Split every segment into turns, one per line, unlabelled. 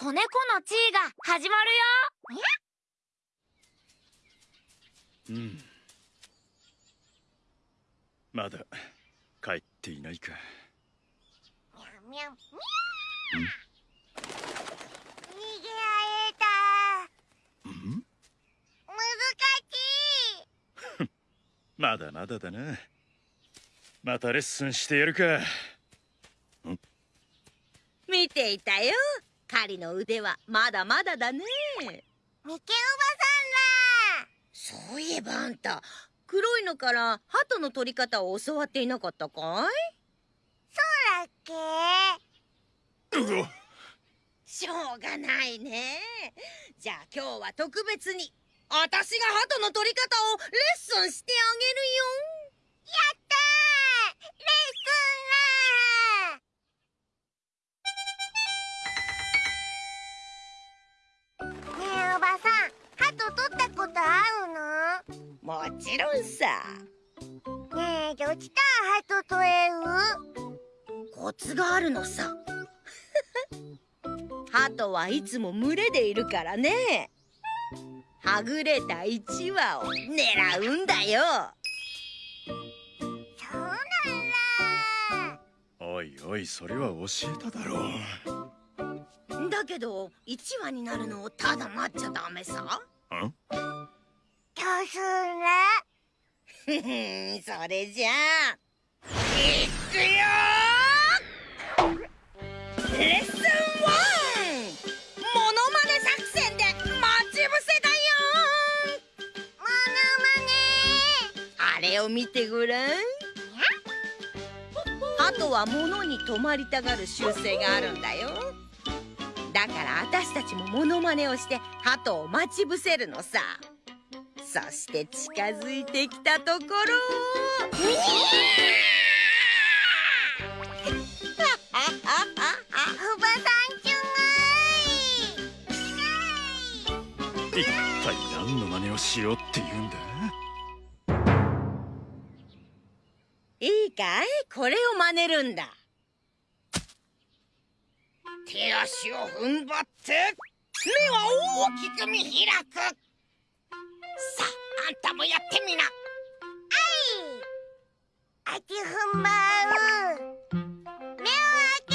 子猫の地位が始まる
よ。うん。まだ帰っていないか。
みゃみゃみゃ逃げられた。
うん。
難しい
まだまだだな。またレッスンしてやるか。
見ていたよ狩りの腕はまだまだだね。
ミケおば
さんだ。そういえばあんた黒いのから鳩の取り方を教わっていなかったかい？
そうだっけ？
うわ。
しょうがないね。じゃあ今日は特別に私が鳩の取り方をレッスンしてあげるよ。
やっことある
もちろんさ。
のねえどうした？ら鳩取れる
コツがあるのさ。鳩はいつも群れでいるからね。はぐれた1羽を狙うんだよ。
そうなんだ。
おいおいそれは教えただろう。
だけど1羽になるのをただ待っちゃダメさそれじゃあ。いくよレッスン 1! モノマネ作戦で待ち伏せだよ
モノマネ。
あれを見てごらん。鳩は物に止まりたがる習性があるんだよだから私たちもモノマネをして鳩を待ち伏せるのさ。そして近づいてきたところ。
おばさんちゅ
一体何の真似をしようって言うんだ？
いいかい？これを真似るんだ手足を踏ん張って目は大きく見開く。さああんたもやってみな。
あちふんばう。目を開け。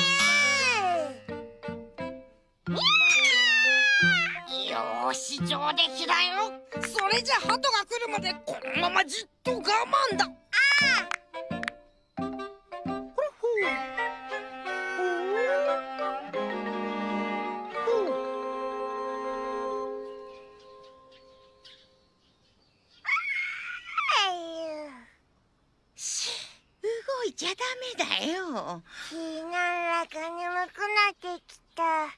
よーし上出来だよ。それじゃ鳩が来るまでこのままじっと我慢だ。しちゃダメだよ。
気なんだか眠くなってきた。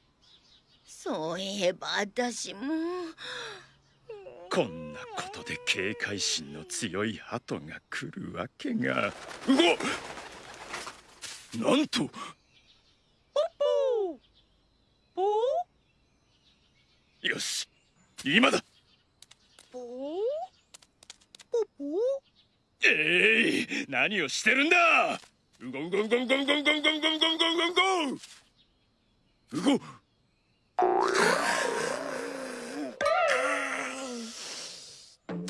そういえば私も。
こんなことで警戒心の強い鳩が来るわけが。うわなんと！よし今だ
ポーポポ
えい何をしてるんだ？うごうごうごうごうごうごうごうごうごうごうごうごうご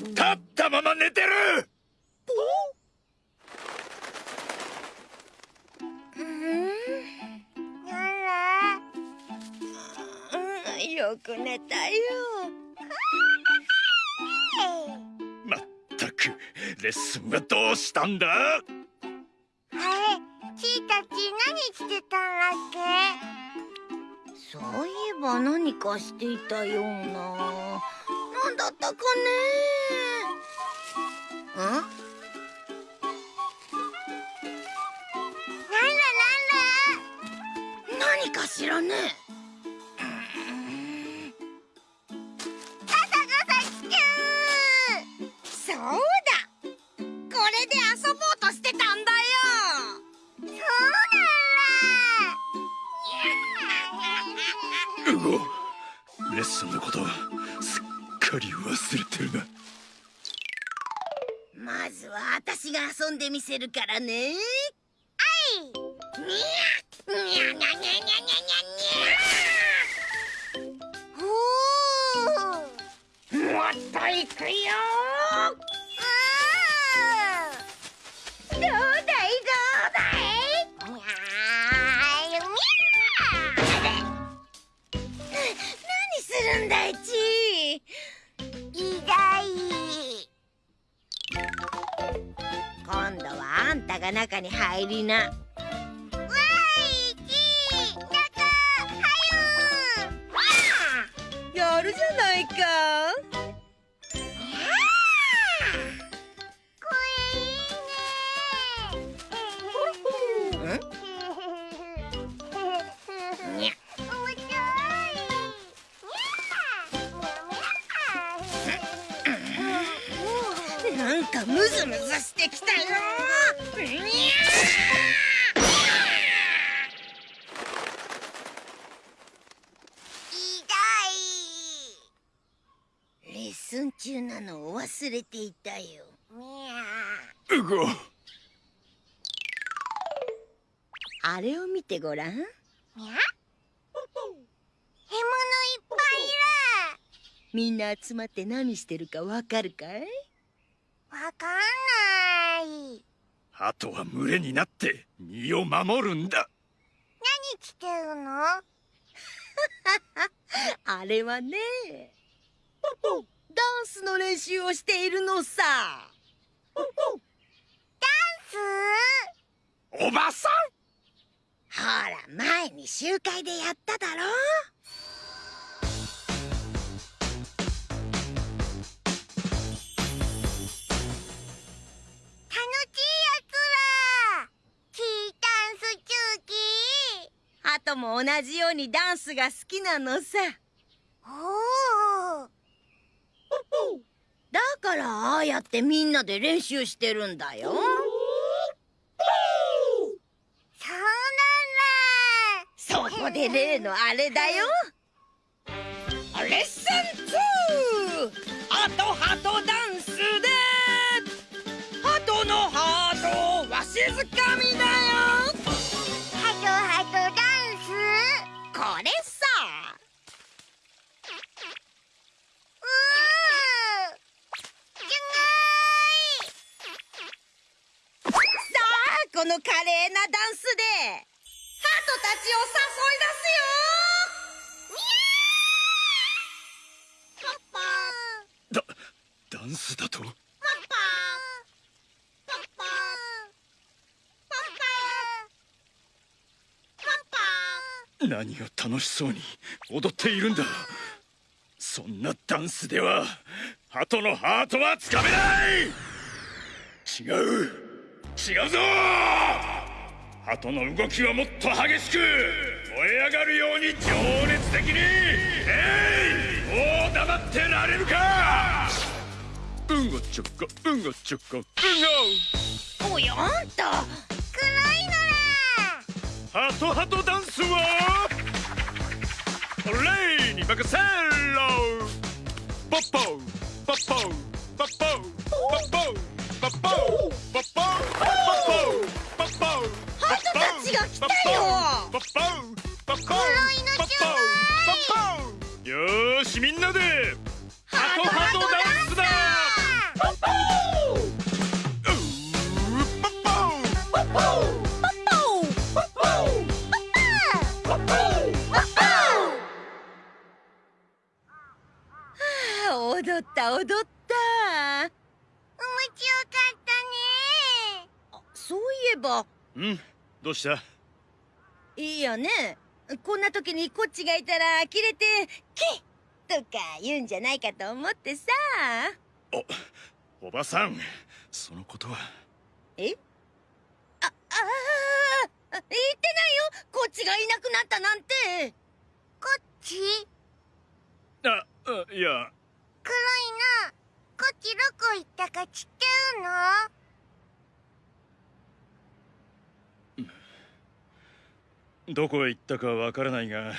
立ったまま寝てる！
なん？だ
うんよく寝たよ。
レッスンはどうしたんだ
あれちーたち何してたんだっけ
そういえば何かしていたようななんだったかねん
けなんだなんだ
何かしらねでみせるからね。あい。にゃ、にゃにゃにゃにゃにゃ
にゃ。
もっとい
く
よ度はあんたが中に入りな。
わーいちー中はゆ
やるじゃないかかムズムズしてきたよにゃレッスン中なのを忘れていたよ。
う。ご
あれを見てごらん。
にゃ獲物いっぱい
みんな集まって何してるかわかるかい？
かんない。
鳩は群れになって身を守るんだ。
何してるの？
あれはねダンスの練習をしているのさ。
ス？
おばさん！
ほら前に集会でやっただろトも同じようにダンスが好きなのさ。
おお
だからああやってみんなで練習してるんだよ。
そうなんだ。
そこで例のあれだよ。レッスン 2! ハトハトダンスで。ハトのハートをわしづかみだたちを誘い出すよ。
パパ
だダンスだと？
パパパパパパパ
何を楽しそうに踊っているんだ。そんなダンスでは鳩のハートはつかめない。違う。違うぞ鳩の動きはもっと激しく燃え上がるように情熱的にえいもう黙ってられるか。うんごちょこうんごちょこうん。ご
おやあんた
黒いのら
ハトハトダンスは俺に任せろ。ポッポーポッポー
よ
しみんなでハトハトダンスだうーポッポーポッポー
あった踊った
面白かったね
そういえば
うんどうした
いいよね。こんな時にこっちがいたらキレて「キッ!」とか言うんじゃないかと思ってさ。
おばさんそのことは。
え？あああ言ってないよ。こっちがいなくなったなんて。
こっち？
ああいや。
黒いの。こっちどこ行ったか知ってるの？
どこへ行ったかわからないが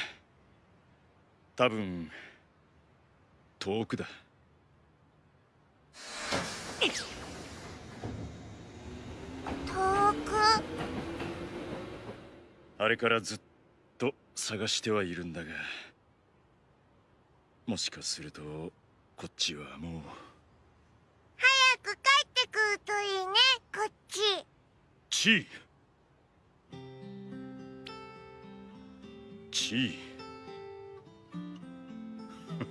多分遠くだ。
遠く？
あれからずっと探してはいるんだがもしかするとこっちはもう。
く帰ってくるといいねこっち。
チーしい。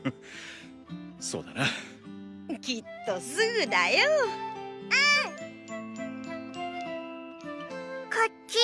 そうだな。
きっとすぐだよ。
うん。こっち。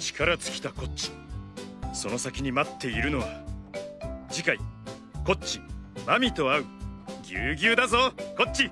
力尽きたこっち。その先に待っているのは次回こっち。マミと会う。ぎゅうぎゅうだぞこっち。